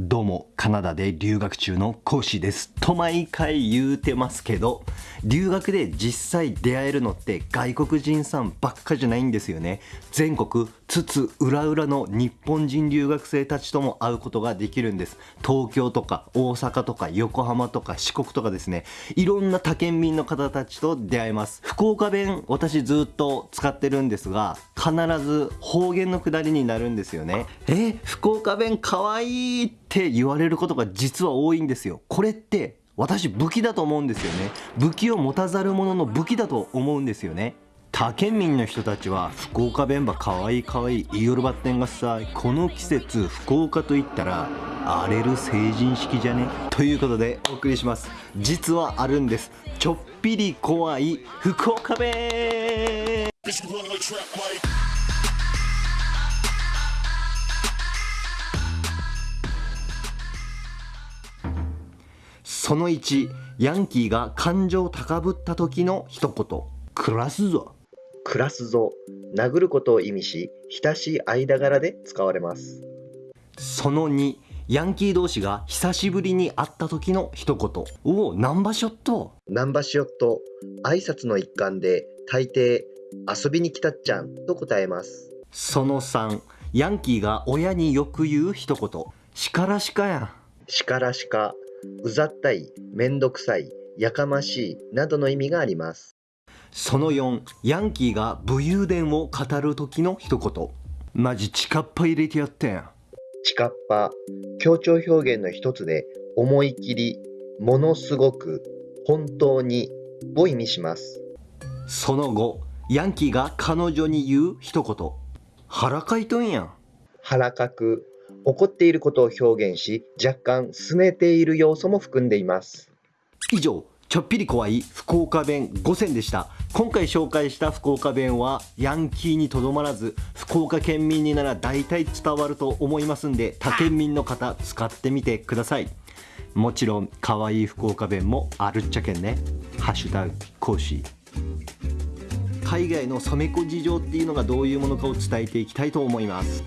どうも、カナダで留学中の講師です。と毎回言うてますけど、留学で実際出会えるのって外国人さんばっかじゃないんですよね。全国津々浦々の日本人留学生たちとも会うことができるんです。東京とか大阪とか横浜とか四国とかですね、いろんな他県民の方たちと出会えます。福岡弁、私ずっと使ってるんですが、必ず方言のくだりになるんですよね。え、福岡弁かわいいって言われることが実は多いんですよ。これって私武器だと思うんですよね。武器を持たざる者の武器だと思うんですよね。他県民の人たちは福岡弁ばかわいいかわいい言いよるばってんがさこの季節福岡といったら荒れる成人式じゃね？ということでお送りします。実はあるんです。ちょっぴり怖い福岡弁その1ヤンキーが感情高ぶった時の一言。暮らすぞ。暮らすぞ。殴ることを意味し親しい間柄で使われます。その2ヤンキー同士が久しぶりに会った時の一言。おおナンバショット。ナンバショット。挨拶の一環で大抵遊びに来たっちゃんと答えますその3ヤンキーが親によく言う一言しからしかやんしからしかうざったい、めんどくさい、やかましいなどの意味があります。その4、ヤンキーが武勇伝を語る時の一言。マジチカッパ入れてやってん。チカッパ、強調表現の一つで、思い切り、ものすごく、本当にを意味します。その後、ヤンキーが彼女に言う一言。腹かいとんやん。腹かく、怒っていることを表現し、若干拗ねている要素も含んでいます。以上、ちょっぴり怖い福岡弁5選でした。今回紹介した福岡弁はヤンキーにとどまらず福岡県民になら大体伝わると思いますんで他県民の方使ってみてくださいもちろん可愛い福岡弁もあるっちゃけんねハッシュタグ講師海外の染め子事情っていうのがどういうものかを伝えていきたいと思います。